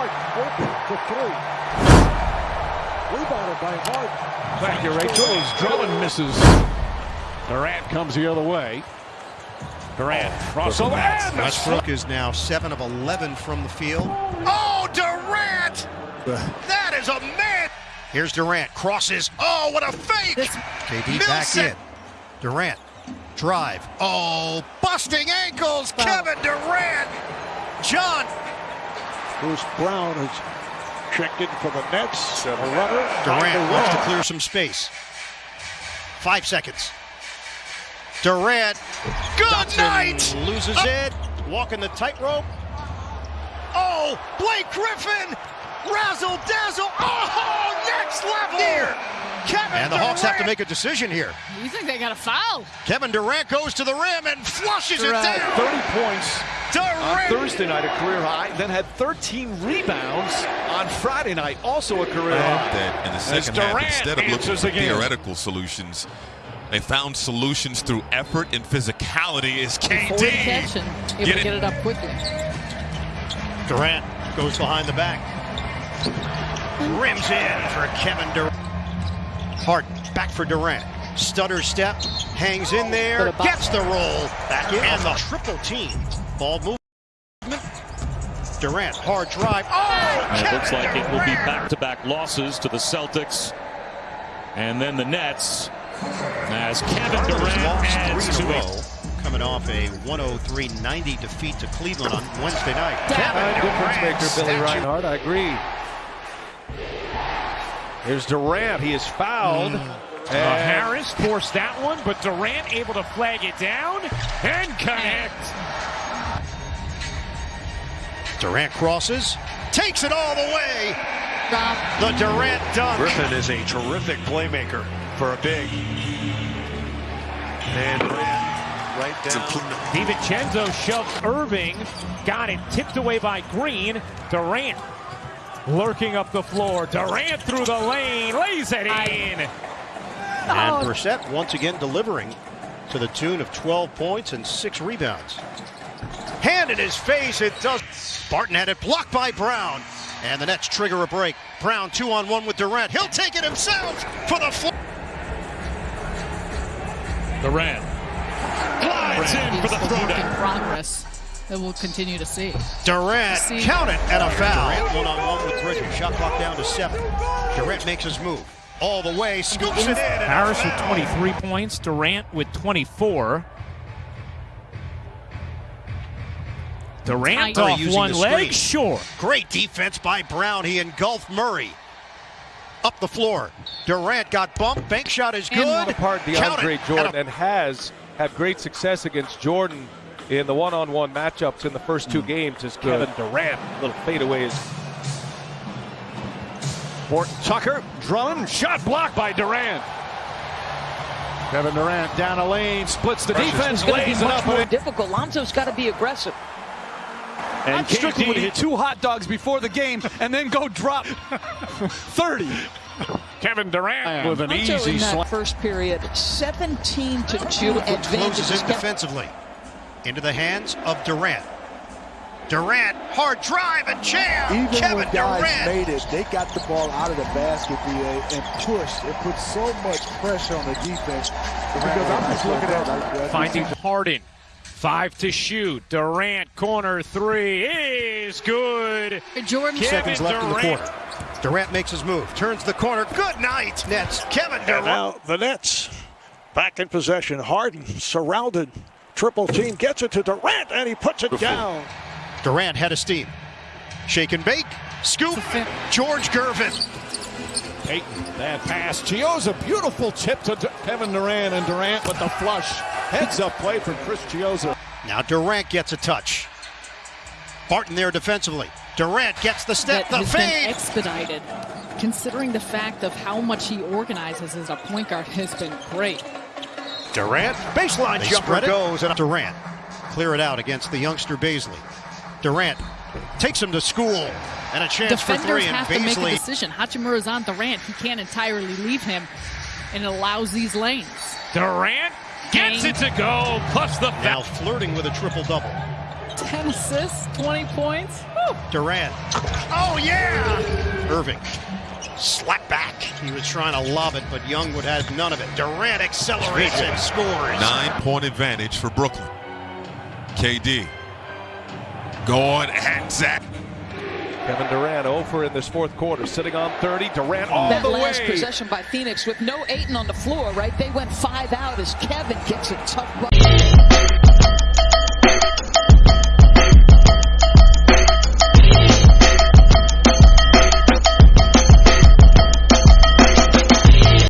Hart open to three. Rebounded by Hart. Thank you, Rachel. He's drilling misses. Durant comes the other way. Durant, oh, crossover, and Westbrook is now 7 of 11 from the field. Oh, Durant! That is a man! Here's Durant, crosses. Oh, what a fake! KD back in. Durant, drive. Oh, busting ankles. Kevin Durant! John Bruce Brown has checked in for the Nets. A runner. Durant wants to clear some space. Five seconds. Durant. Good Dotson night! Loses Up. it. Walking the tightrope. Oh, Blake Griffin! Razzle dazzle! Oh, next level! Here. Kevin and the Durant. Hawks have to make a decision here. You think they got a foul? Kevin Durant goes to the rim and flushes Durant. it down. 30 points Durant. on Thursday night, a career high. Then had 13 rebounds on Friday night, also a career high. That in the second half, instead of looking for theoretical solutions, they found solutions through effort and physicality. Is KD catch and able get to get it up quickly. Durant goes behind the back. Rims in for Kevin Durant. Harden back for Durant. Stutter step, hangs in there, gets the roll, back in, and the triple team. Ball movement. Durant, hard drive. Oh, it looks like it will be back-to-back -back losses to the Celtics and then the Nets. As Kevin Durant adds to it. Coming off a 103-90 defeat to Cleveland on Wednesday night. Kevin difference maker, Billy Reinhart. I agree. Here's Durant. He is fouled. Mm. Uh, Harris forced that one, but Durant able to flag it down and connect. Durant crosses, takes it all the way. The Durant dunk. Griffin is a terrific playmaker for a big. And right down. DiVincenzo shoves Irving. Got it tipped away by Green. Durant lurking up the floor. Durant through the lane. Lays it in. And oh. Brissett once again delivering to the tune of 12 points and six rebounds. Hand in his face. It does. Barton had it blocked by Brown. And the Nets trigger a break. Brown two on one with Durant. He'll take it himself for the floor. Durant glides in for the throwdown. progress that we'll continue to see. Durant, see. count it, and a foul. Durant one on one with Bridges. Shot clock down to seven. Durant makes his move all the way, scoops it in. Harris with 23 points, Durant with 24. Durant off one leg, sure. Great defense by Brown. He engulfed Murray up the floor. Durant got bumped. Bank shot is good. And apart DeAndre Jordan and, has had great success against Jordan in the one-on-one matchups in the first two mm. games as Kevin Durant little fadeaways. Horton Tucker, Drummond, shot blocked by Durant. Kevin Durant down a lane, splits the defense, lays it up. More difficult. Lonzo's got to be aggressive. And I'm Strickland would eat two hot dogs before the game and then go drop 30. Kevin Durant with an Lonzo easy in that first period, 17 to 2 advantage. Closes in defensively. Into the hands of Durant. Durant, hard drive and jam. Even Kevin when guys Durant. made it, they got the ball out of the basket, DA, and pushed. It put so much pressure on the defense. Because I'm just looking at finding Harden. Five to shoot. Durant corner three is good. Jordan Kevin seconds left Durant. in the quarter. Durant makes his move, turns the corner. Good night, Nets. Kevin Durant. And now the Nets back in possession. Harden surrounded. Triple team gets it to Durant and he puts it down. Durant had a steam. Shake and bake. Scoop. George Gervin. Payton, that pass. Chiozza, beautiful tip to Kevin Durant and Durant with the flush. Heads up play from Chris Chiozza. Now Durant gets a touch. Barton there defensively. Durant gets the step, that the fade. expedited. Considering the fact of how much he organizes as a point guard has been great. Durant, baseline they jumper goes, and Durant clear it out against the youngster Bazley. Durant takes him to school, and a chance Defenders for three. have and to make a decision. Hachimura's on Durant. He can't entirely leave him, and it allows these lanes. Durant gets it to go, plus the now flirting with a triple double. 10 assists, 20 points. Durant. Oh yeah! Irving. Slap back. He was trying to lob it, but Young would have none of it. Durant accelerates and scores. Nine-point advantage for Brooklyn. KD. Going and Zach. Kevin Durant over in this fourth quarter, sitting on 30. Durant all that the last way. possession by Phoenix with no Ayton on the floor, right? They went five out as Kevin gets a tough.